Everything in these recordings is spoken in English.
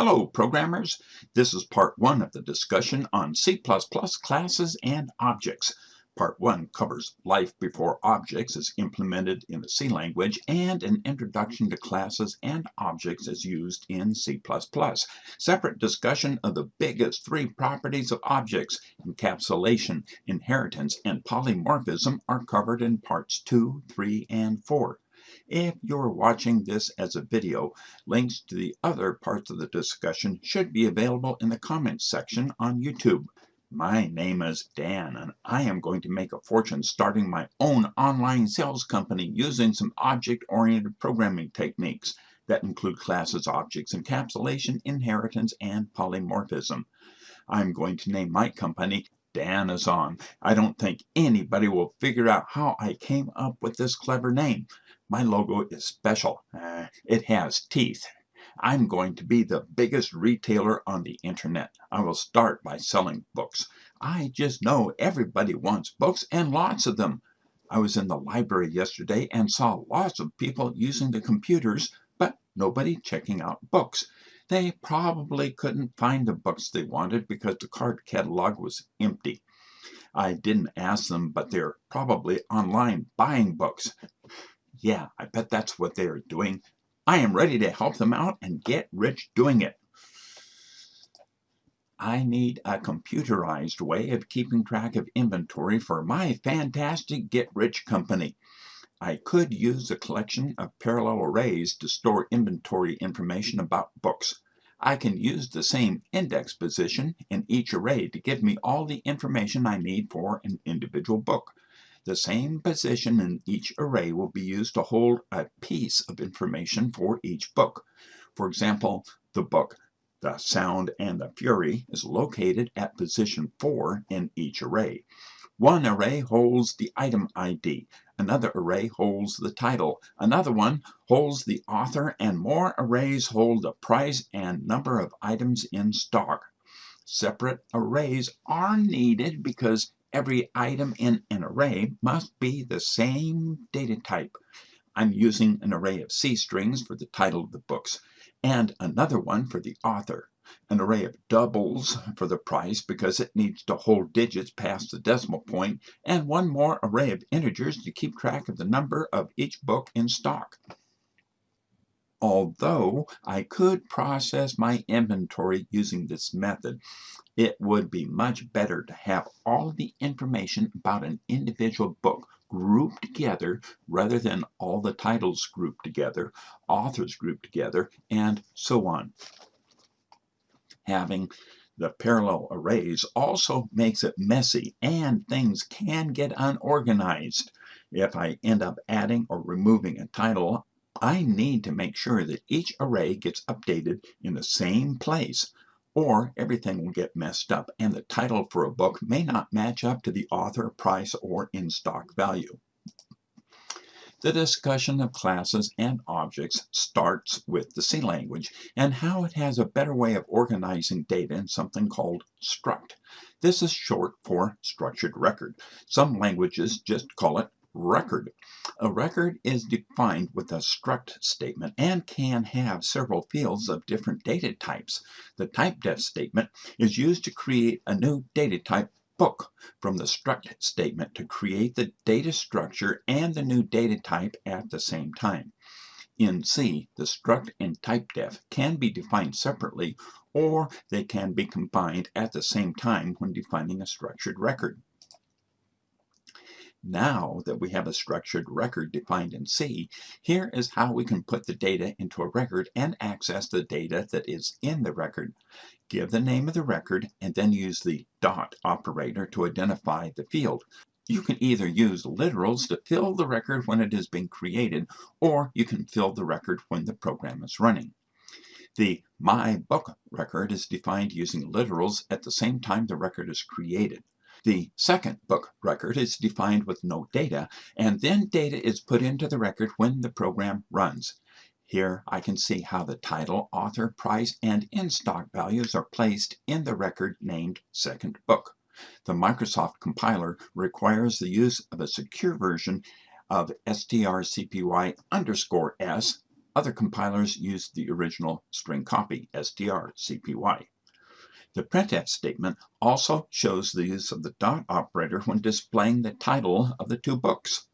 Hello programmers, this is part 1 of the discussion on C++ classes and objects. Part 1 covers life before objects is implemented in the C language and an introduction to classes and objects as used in C++. Separate discussion of the biggest three properties of objects, encapsulation, inheritance, and polymorphism are covered in parts 2, 3, and 4. If you're watching this as a video, links to the other parts of the discussion should be available in the comments section on YouTube. My name is Dan and I am going to make a fortune starting my own online sales company using some object-oriented programming techniques that include classes, objects, encapsulation, inheritance, and polymorphism. I'm going to name my company Dan is on. I don't think anybody will figure out how I came up with this clever name. My logo is special. Uh, it has teeth. I'm going to be the biggest retailer on the internet. I will start by selling books. I just know everybody wants books and lots of them. I was in the library yesterday and saw lots of people using the computers, but nobody checking out books. They probably couldn't find the books they wanted because the card catalog was empty. I didn't ask them, but they're probably online buying books. Yeah, I bet that's what they are doing. I am ready to help them out and get rich doing it. I need a computerized way of keeping track of inventory for my fantastic Get Rich company. I could use a collection of parallel arrays to store inventory information about books. I can use the same index position in each array to give me all the information I need for an individual book. The same position in each array will be used to hold a piece of information for each book. For example, the book The Sound and the Fury is located at position 4 in each array. One array holds the item ID, another array holds the title, another one holds the author, and more arrays hold the price and number of items in stock. Separate arrays are needed because every item in an array must be the same data type. I'm using an array of C strings for the title of the books and another one for the author. An array of doubles for the price because it needs to hold digits past the decimal point and one more array of integers to keep track of the number of each book in stock although I could process my inventory using this method, it would be much better to have all the information about an individual book grouped together rather than all the titles grouped together, authors grouped together, and so on. Having the parallel arrays also makes it messy and things can get unorganized. If I end up adding or removing a title, I need to make sure that each array gets updated in the same place or everything will get messed up and the title for a book may not match up to the author, price, or in-stock value. The discussion of classes and objects starts with the C language and how it has a better way of organizing data in something called struct. This is short for structured record. Some languages just call it record. A record is defined with a struct statement and can have several fields of different data types. The typedef statement is used to create a new data type book from the struct statement to create the data structure and the new data type at the same time. In C, the struct and typedef can be defined separately or they can be combined at the same time when defining a structured record. Now that we have a structured record defined in C, here is how we can put the data into a record and access the data that is in the record. Give the name of the record and then use the dot operator to identify the field. You can either use literals to fill the record when it is being created, or you can fill the record when the program is running. The My Book record is defined using literals at the same time the record is created. The second book record is defined with no data, and then data is put into the record when the program runs. Here I can see how the title, author, price, and in-stock values are placed in the record named second book. The Microsoft compiler requires the use of a secure version of strcpy underscore s Other compilers use the original string copy, strcpy. The printf statement also shows the use of the dot operator when displaying the title of the two books.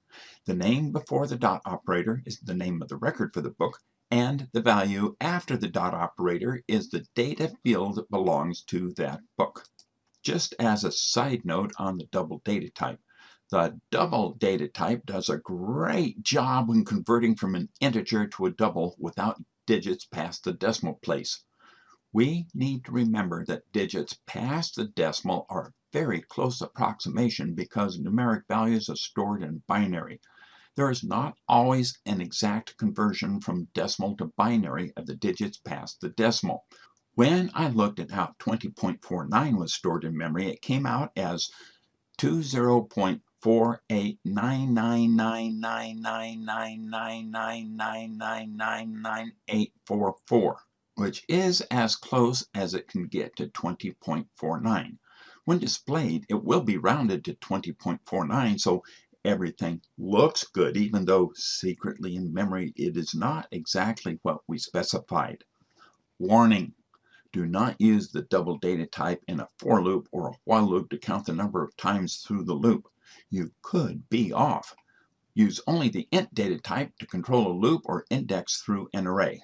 The name before the dot operator is the name of the record for the book, and the value after the dot operator is the data field that belongs to that book. Just as a side note on the double data type, the double data type does a great job when converting from an integer to a double without digits past the decimal place. We need to remember that digits past the decimal are a very close approximation because numeric values are stored in binary. There is not always an exact conversion from decimal to binary of the digits past the decimal. When I looked at how 20.49 was stored in memory, it came out as 20.489999999999998844 which is as close as it can get to 20.49. When displayed, it will be rounded to 20.49, so everything looks good, even though secretly in memory it is not exactly what we specified. Warning! Do not use the double data type in a for loop or a while loop to count the number of times through the loop. You could be off. Use only the int data type to control a loop or index through an array.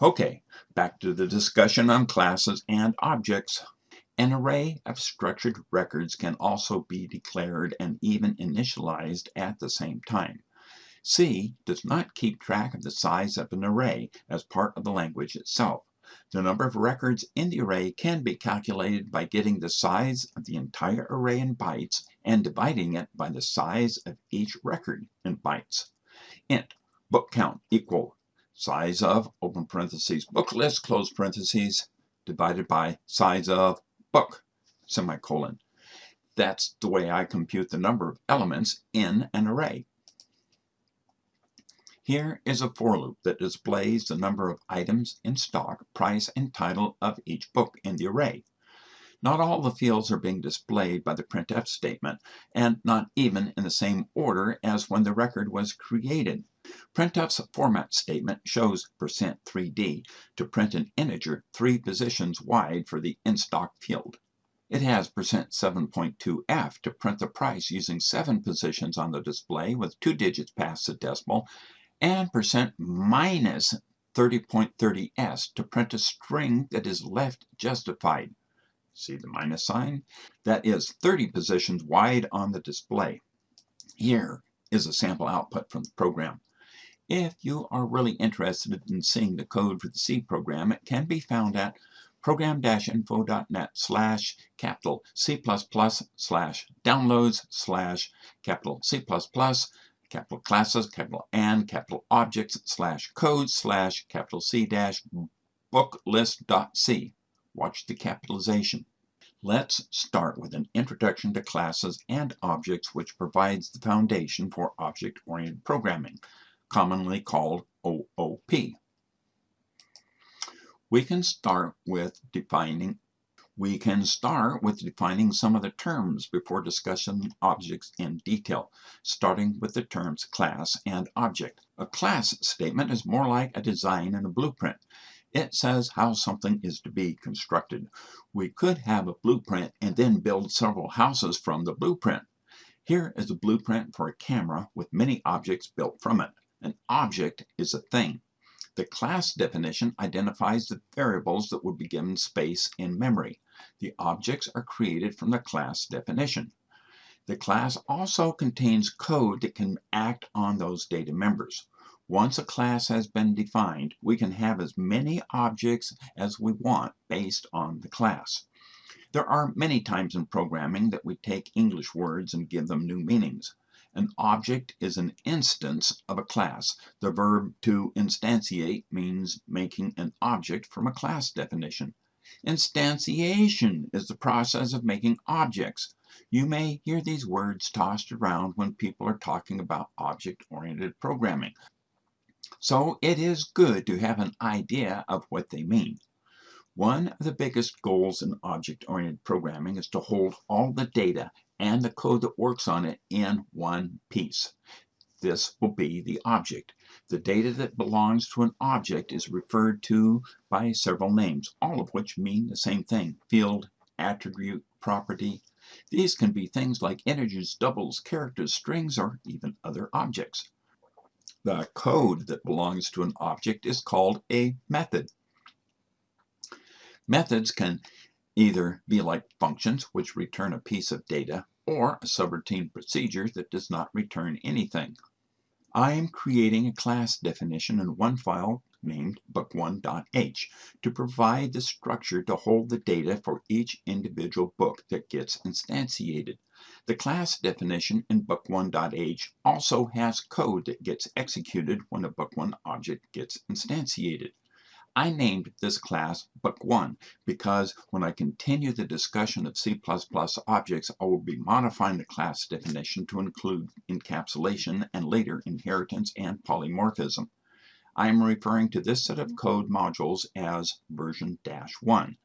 Okay, back to the discussion on classes and objects. An array of structured records can also be declared and even initialized at the same time. C does not keep track of the size of an array as part of the language itself. The number of records in the array can be calculated by getting the size of the entire array in bytes and dividing it by the size of each record in bytes. int book count equal size of, open parentheses, book list, close parentheses, divided by size of book, semicolon. That's the way I compute the number of elements in an array. Here is a for loop that displays the number of items in stock, price, and title of each book in the array. Not all the fields are being displayed by the printf statement, and not even in the same order as when the record was created. Printf's format statement shows %3d to print an integer three positions wide for the in-stock field. It has %7.2f to print the price using seven positions on the display with two digits past the decimal, and percent minus 30.30s to print a string that is left justified. See the minus sign? That is 30 positions wide on the display. Here is a sample output from the program. If you are really interested in seeing the code for the C program, it can be found at program-info.net slash capital C++ slash downloads slash capital C++ capital classes, capital and capital objects slash code slash capital C dash book list.c. Watch the capitalization. Let's start with an introduction to classes and objects which provides the foundation for object-oriented programming, commonly called OOP. We can start with defining we can start with defining some of the terms before discussing objects in detail, starting with the terms class and object. A class statement is more like a design and a blueprint. It says how something is to be constructed. We could have a blueprint and then build several houses from the blueprint. Here is a blueprint for a camera with many objects built from it. An object is a thing. The class definition identifies the variables that would be given space in memory. The objects are created from the class definition. The class also contains code that can act on those data members. Once a class has been defined, we can have as many objects as we want based on the class. There are many times in programming that we take English words and give them new meanings. An object is an instance of a class. The verb to instantiate means making an object from a class definition. Instantiation is the process of making objects. You may hear these words tossed around when people are talking about object-oriented programming. So it is good to have an idea of what they mean. One of the biggest goals in object-oriented programming is to hold all the data and the code that works on it in one piece. this will be the object. The data that belongs to an object is referred to by several names, all of which mean the same thing. Field, attribute, property. These can be things like integers, doubles, characters, strings, or even other objects. The code that belongs to an object is called a method. Methods can either be like functions, which return a piece of data, or a subroutine procedure that does not return anything. I am creating a class definition in one file named book1.h to provide the structure to hold the data for each individual book that gets instantiated. The class definition in book1.h also has code that gets executed when a book1 object gets instantiated. I named this class Book1 because when I continue the discussion of C++ objects, I will be modifying the class definition to include encapsulation and later inheritance and polymorphism. I am referring to this set of mm-hmm. code modules as version dash 1.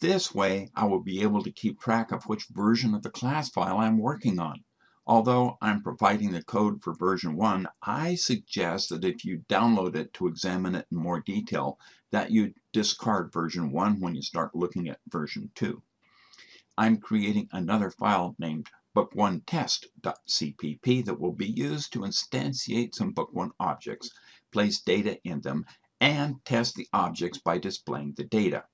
This way, I will be able to keep track of which version of the class file I'm working on. Although I'm providing the code for version 1, I suggest that if you download it to examine it in more detail, that you discard version 1 when you start looking at version 2. I'm creating another file named book1test.cpp that will be used to instantiate some book1 objects, place data in them, and test the objects by displaying the data.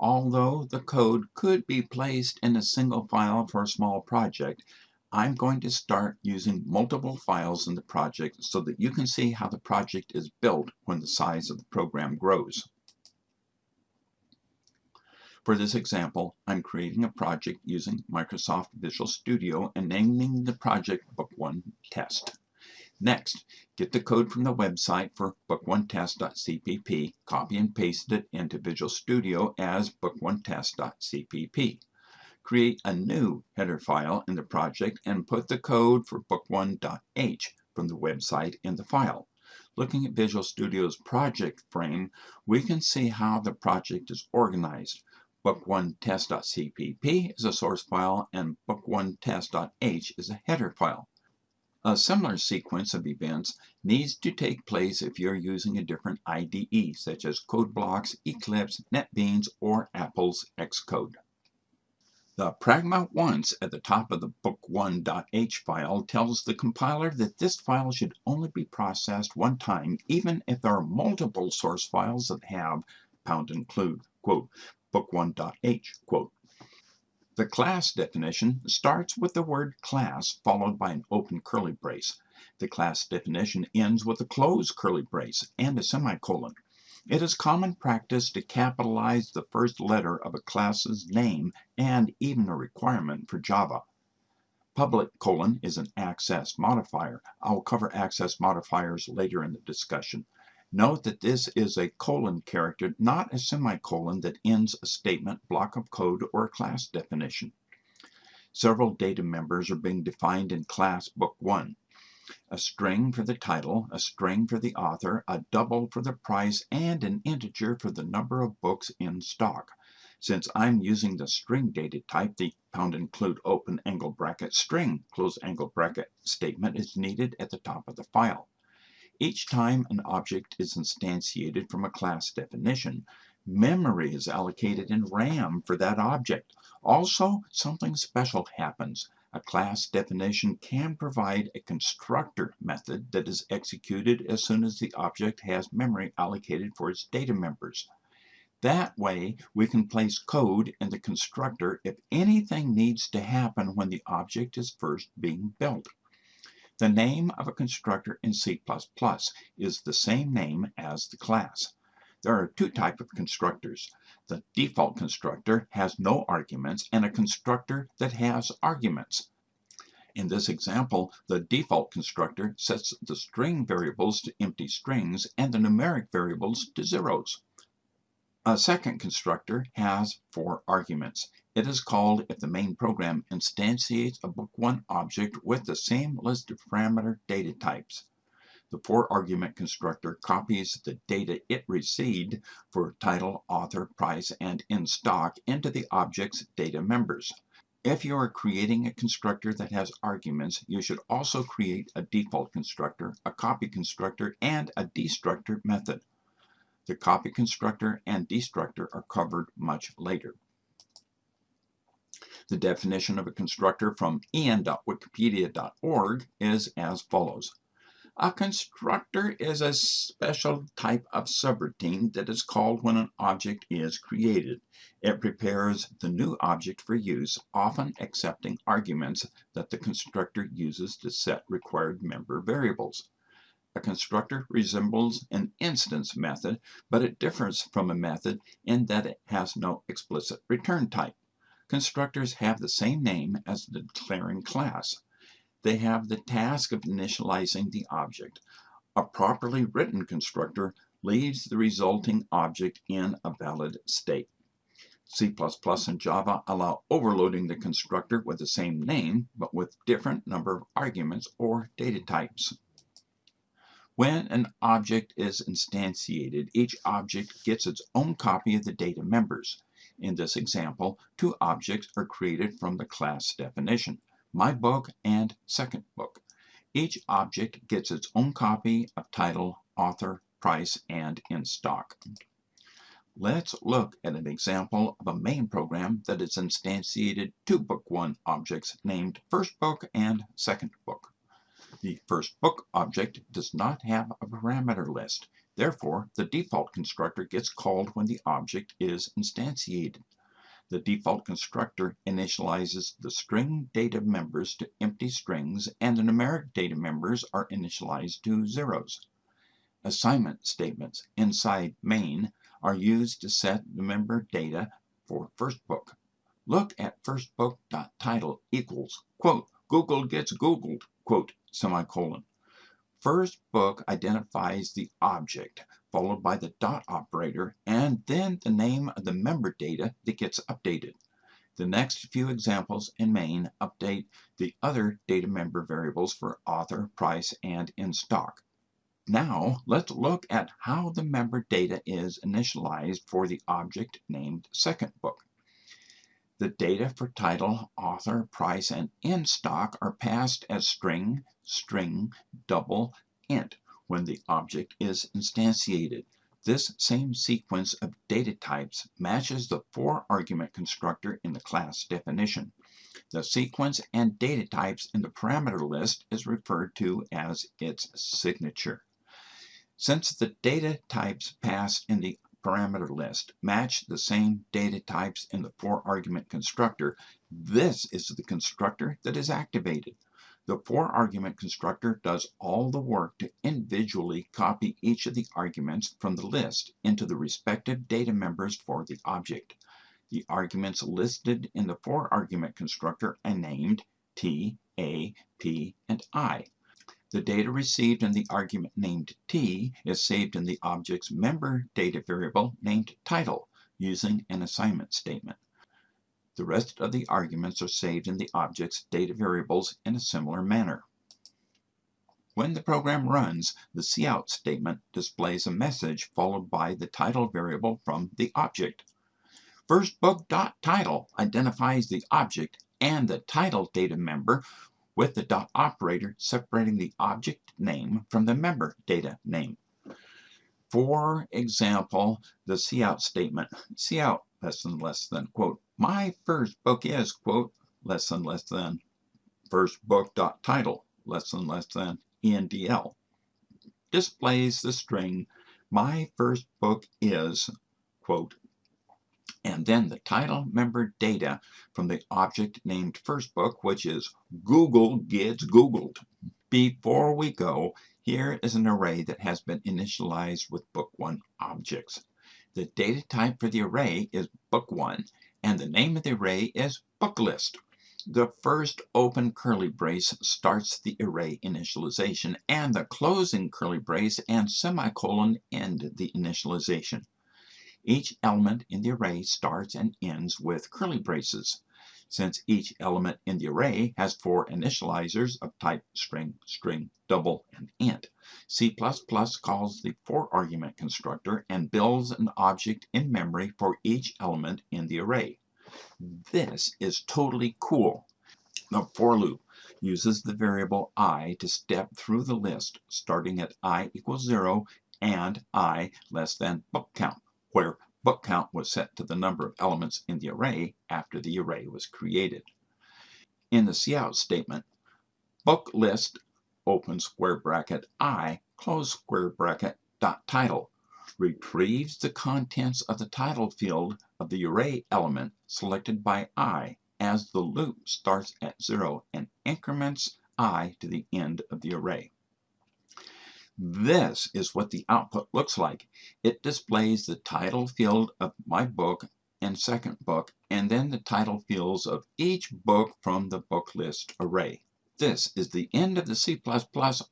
Although the code could be placed in a single file for a small project, I'm going to start using multiple files in the project so that you can see how the project is built when the size of the program grows. For this example, I'm creating a project using Microsoft Visual Studio and naming the project Book1 Test. Next, get the code from the website for book1test.cpp, copy and paste it into Visual Studio as book1test.cpp create a new header file in the project and put the code for book1.h from the website in the file. Looking at Visual Studio's project frame, we can see how the project is organized. Book1test.cpp is a source file and book1test.h is a header file. A similar sequence of events needs to take place if you're using a different IDE, such as CodeBlocks, Eclipse, NetBeans, or Apple's Xcode. The pragma once at the top of the book1.h file tells the compiler that this file should only be processed one time, even if there are multiple source files that have pound include, quote, book1.h, quote. The class definition starts with the word class followed by an open curly brace. The class definition ends with a closed curly brace and a semicolon. It is common practice to capitalize the first letter of a class's name and even a requirement for Java. Public colon is an access modifier. I will cover access modifiers later in the discussion. Note that this is a colon character, not a semicolon that ends a statement, block of code, or class definition. Several data members are being defined in class book 1 a string for the title, a string for the author, a double for the price, and an integer for the number of books in stock. Since I'm using the string data type, the pound include open angle bracket string close angle bracket statement is needed at the top of the file. Each time an object is instantiated from a class definition, memory is allocated in RAM for that object. Also, something special happens. A class definition can provide a constructor method that is executed as soon as the object has memory allocated for its data members. That way, we can place code in the constructor if anything needs to happen when the object is first being built. The name of a constructor in C++ is the same name as the class. There are two types of constructors. The default constructor has no arguments and a constructor that has arguments. In this example, the default constructor sets the string variables to empty strings and the numeric variables to zeros. A second constructor has four arguments. It is called if the main program instantiates a book1 object with the same list of parameter data types. The four-argument constructor copies the data it received for title, author, price, and in stock into the object's data members. If you are creating a constructor that has arguments, you should also create a default constructor, a copy constructor, and a destructor method. The copy constructor and destructor are covered much later. The definition of a constructor from en.wikipedia.org is as follows. A constructor is a special type of subroutine that is called when an object is created. It prepares the new object for use, often accepting arguments that the constructor uses to set required member variables. A constructor resembles an instance method, but it differs from a method in that it has no explicit return type. Constructors have the same name as the declaring class they have the task of initializing the object. A properly written constructor leaves the resulting object in a valid state. C++ and Java allow overloading the constructor with the same name, but with different number of arguments or data types. When an object is instantiated, each object gets its own copy of the data members. In this example, two objects are created from the class definition my book, and second book. Each object gets its own copy of title, author, price, and in stock. Let's look at an example of a main program that has instantiated two Book 1 objects named First Book and Second Book. The First Book object does not have a parameter list. Therefore, the default constructor gets called when the object is instantiated. The default constructor initializes the string data members to empty strings and the numeric data members are initialized to zeros. Assignment statements inside main are used to set the member data for first book. Look at firstbook.title equals, quote, Google gets Googled, quote, semicolon. First book identifies the object, followed by the dot operator, and then the name of the member data that gets updated. The next few examples in main update the other data member variables for author, price, and in stock. Now, let's look at how the member data is initialized for the object named second book. The data for title, author, price, and in stock are passed as string, string, double, int when the object is instantiated. This same sequence of data types matches the four-argument constructor in the class definition. The sequence and data types in the parameter list is referred to as its signature. Since the data types passed in the parameter list match the same data types in the four-argument constructor, this is the constructor that is activated. The four-argument constructor does all the work to individually copy each of the arguments from the list into the respective data members for the object. The arguments listed in the four-argument constructor are named T, A, P, and I. The data received in the argument named T is saved in the object's member data variable named title using an assignment statement. The rest of the arguments are saved in the object's data variables in a similar manner. When the program runs, the cout statement displays a message followed by the title variable from the object. FirstBook.title identifies the object and the title data member with the dot operator separating the object name from the member data name. For example, the cout statement, cout less than less than, quote, my first book is, quote, less than less than, first book dot title, less than less than, ENDL, displays the string, my first book is, quote, and then the title member data from the object named first book, which is Google gets Googled. Before we go, here is an array that has been initialized with book one objects. The data type for the array is book one, and the name of the array is book list. The first open curly brace starts the array initialization, and the closing curly brace and semicolon end the initialization. Each element in the array starts and ends with curly braces. Since each element in the array has four initializers of type string, string, double, and int, C++ calls the four-argument constructor and builds an object in memory for each element in the array. This is totally cool. The for loop uses the variable i to step through the list starting at i equals 0 and i less than book count, where book count was set to the number of elements in the array after the array was created. In the cout statement, book list open square bracket i close square bracket dot title retrieves the contents of the title field of the array element selected by i as the loop starts at 0 and increments i to the end of the array. This is what the output looks like. It displays the title field of my book and second book, and then the title fields of each book from the book list array. This is the end of the C++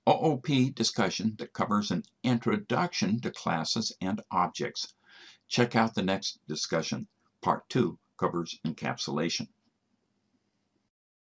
OOP discussion that covers an introduction to classes and objects. Check out the next discussion. Part 2 covers encapsulation.